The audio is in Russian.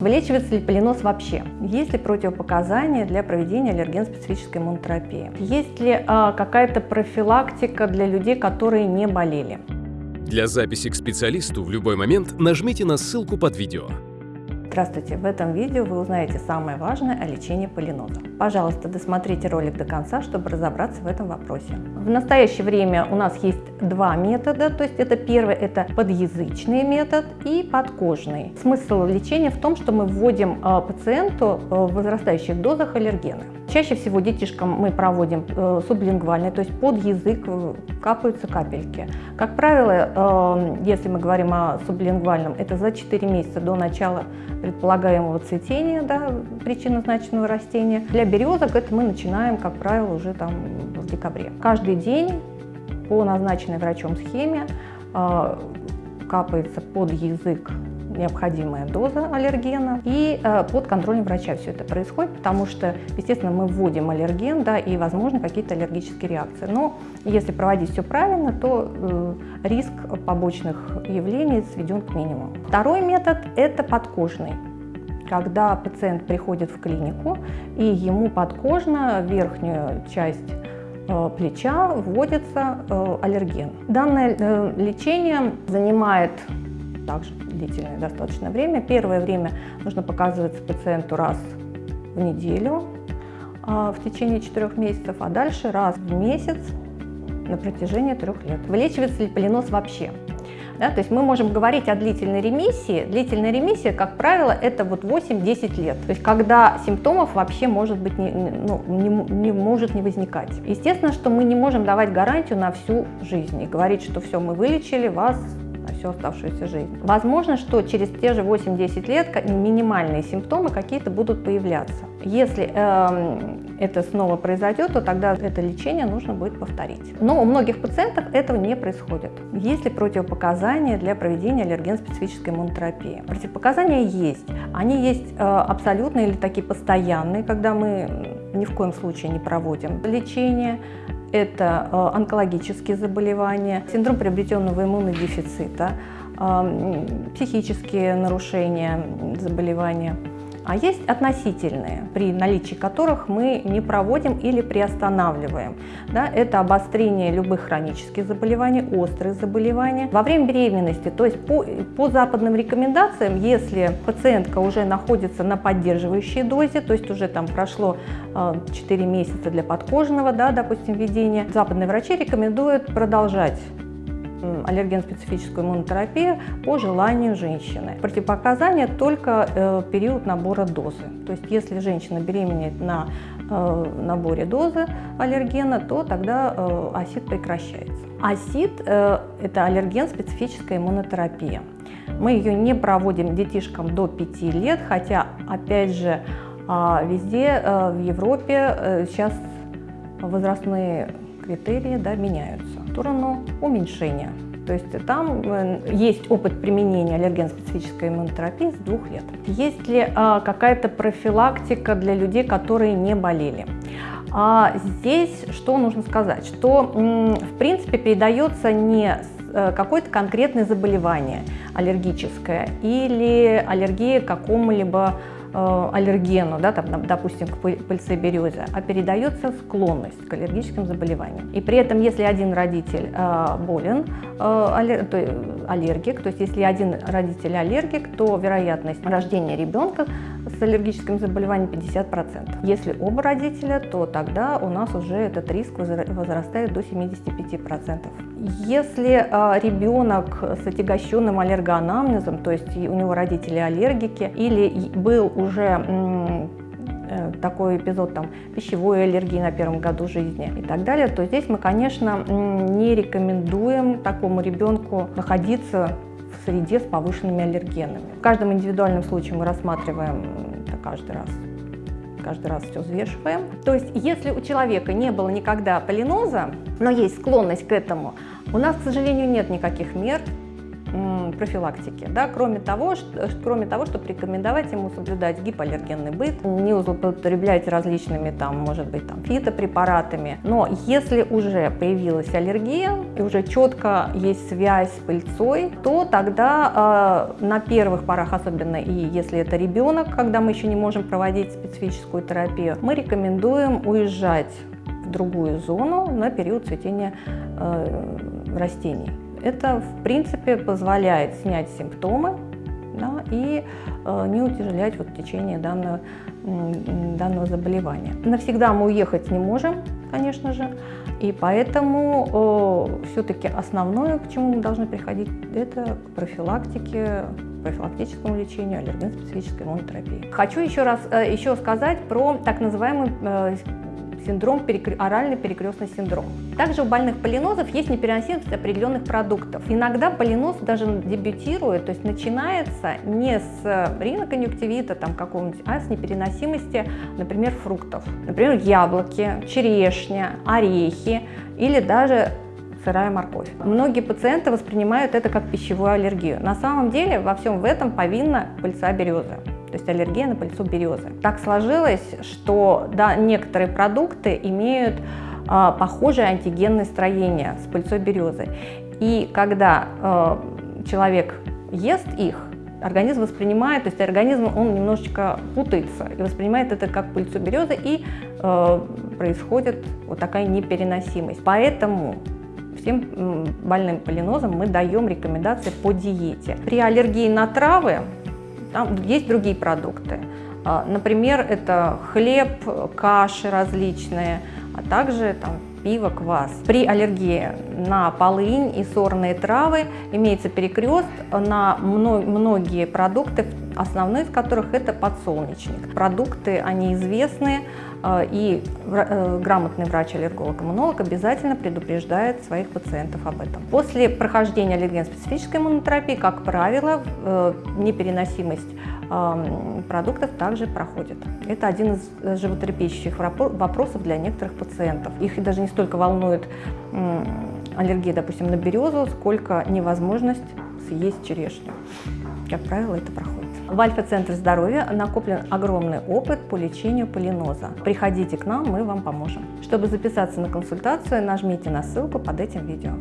Вылечивается ли полинос вообще? Есть ли противопоказания для проведения аллерген-специфической иммунотерапии? Есть ли а, какая-то профилактика для людей, которые не болели? Для записи к специалисту в любой момент нажмите на ссылку под видео. Здравствуйте! В этом видео вы узнаете самое важное о лечении полиноза. Пожалуйста, досмотрите ролик до конца, чтобы разобраться в этом вопросе. В настоящее время у нас есть два метода, то есть это первый – это подъязычный метод и подкожный. Смысл лечения в том, что мы вводим э, пациенту э, в возрастающих дозах аллергены. Чаще всего детишкам мы проводим э, сублингвальный, то есть под язык капаются капельки. Как правило, если мы говорим о сублингвальном, это за 4 месяца до начала предполагаемого цветения, да, причинно-значного растения. Для березок это мы начинаем, как правило, уже там в декабре. Каждый день по назначенной врачом схеме э, капается под язык необходимая доза аллергена, и э, под контролем врача все это происходит, потому что, естественно, мы вводим аллерген, да, и, возможно, какие-то аллергические реакции. Но если проводить все правильно, то э, риск побочных явлений сведен к минимуму. Второй метод – это подкожный когда пациент приходит в клинику и ему подкожно верхнюю часть э, плеча вводится э, аллерген. Данное э, лечение занимает также длительное достаточно время. Первое время нужно показываться пациенту раз в неделю в течение четырех месяцев, а дальше раз в месяц на протяжении трех лет. Вылечивается ли полинос вообще? Да, то есть мы можем говорить о длительной ремиссии. Длительная ремиссия, как правило, это вот 8-10 лет. То есть когда симптомов вообще может быть не, ну, не, не может не возникать. Естественно, что мы не можем давать гарантию на всю жизнь и говорить, что все, мы вылечили вас всю оставшуюся жизнь. Возможно, что через те же 8-10 лет минимальные симптомы какие-то будут появляться. Если э, это снова произойдет, то тогда это лечение нужно будет повторить. Но у многих пациентов этого не происходит. Есть ли противопоказания для проведения аллерген-специфической иммунотерапии? Противопоказания есть. Они есть э, абсолютные или такие постоянные, когда мы ни в коем случае не проводим. Лечение, это э, онкологические заболевания, синдром приобретенного иммунодефицита, э, психические нарушения, заболевания – а есть относительные, при наличии которых мы не проводим или приостанавливаем. Да, это обострение любых хронических заболеваний, острые заболевания. Во время беременности, то есть по, по западным рекомендациям, если пациентка уже находится на поддерживающей дозе, то есть уже там прошло 4 а, месяца для подкожного, да, допустим, введения, западные врачи рекомендуют продолжать аллерген-специфическую иммунотерапию по желанию женщины. Противопоказания только э, период набора дозы. То есть если женщина беременеет на э, наборе дозы аллергена, то тогда э, АСИД прекращается. АСИД э, – это аллерген-специфическая иммунотерапия. Мы ее не проводим детишкам до 5 лет, хотя, опять же, э, везде э, в Европе э, сейчас возрастные критерии да, меняются сторону уменьшения. То есть там э, есть опыт применения аллерген-специфической иммунотерапии с двух лет. Есть ли а, какая-то профилактика для людей, которые не болели? А здесь что нужно сказать? Что в принципе передается не э, какое-то конкретное заболевание аллергическое или аллергия к какому-либо аллергену, да, там, допустим, к пыльце березы, а передается склонность к аллергическим заболеваниям. И при этом, если один родитель э, болен, э, аллергик, то есть если один родитель аллергик, то вероятность рождения ребенка с аллергическим заболеванием 50%. Если оба родителя, то тогда у нас уже этот риск возрастает до 75%. Если э, ребенок с отягощенным аллергоанамнезом, то есть у него родители аллергики, или был уже э, такой эпизод там, пищевой аллергии на первом году жизни и так далее, то здесь мы, конечно, не рекомендуем такому ребенку находиться в среде с повышенными аллергенами. В каждом индивидуальном случае мы рассматриваем это каждый раз каждый раз все взвешиваем. То есть, если у человека не было никогда полиноза, но есть склонность к этому, у нас, к сожалению, нет никаких мер профилактики. Да? Кроме, того, что, кроме того, чтобы рекомендовать ему соблюдать гипоаллергенный быт, не злоупотреблять различными, там, может быть, там, фитопрепаратами. Но если уже появилась аллергия и уже четко есть связь с пыльцой, то тогда э, на первых порах, особенно и если это ребенок, когда мы еще не можем проводить специфическую терапию, мы рекомендуем уезжать в другую зону на период цветения э, растений. Это, в принципе, позволяет снять симптомы да, и э, не утяжелять вот, течение данного, данного заболевания. Навсегда мы уехать не можем, конечно же, и поэтому э, все-таки основное, к чему мы должны приходить, это к профилактике, профилактическому лечению, аллерген-специфической иммунотерапии. Хочу еще раз э, еще сказать про так называемый э, синдром, оральный перекрестный синдром. Также у больных полинозов есть непереносимость определенных продуктов. Иногда полиноз даже дебютирует, то есть начинается не с риноконъюнктивита там какого-нибудь, а с непереносимости, например, фруктов. Например, яблоки, черешня, орехи или даже сырая морковь. Многие пациенты воспринимают это как пищевую аллергию. На самом деле во всем в этом повинна пыльца березы то есть аллергия на пыльцу березы. Так сложилось, что да, некоторые продукты имеют а, похожее антигенное строение с пыльцой березы. И когда а, человек ест их, организм воспринимает, то есть организм он немножечко путается и воспринимает это как пыльцу березы, и э, происходит вот такая непереносимость. Поэтому всем больным полинозом мы даем рекомендации по диете. При аллергии на травы там есть другие продукты. А, например, это хлеб, каши различные, а также там, пиво, квас. При аллергии на полынь и сорные травы имеется перекрест на многие продукты, основной из которых это подсолнечник. Продукты, они известны, а, и э, грамотный врач-аллерголог-иммунолог обязательно предупреждает своих пациентов об этом. После прохождения аллерген-специфической иммунотерапии, как правило, э, непереносимость продуктов также проходит. Это один из э, животрепещущих вопросов для некоторых пациентов. Их даже не столько волнует аллергия, допустим, на березу, сколько невозможность съесть черешню. Как правило, это проходит. В Альфа-центре здоровья накоплен огромный опыт по лечению полиноза. Приходите к нам, мы вам поможем. Чтобы записаться на консультацию, нажмите на ссылку под этим видео.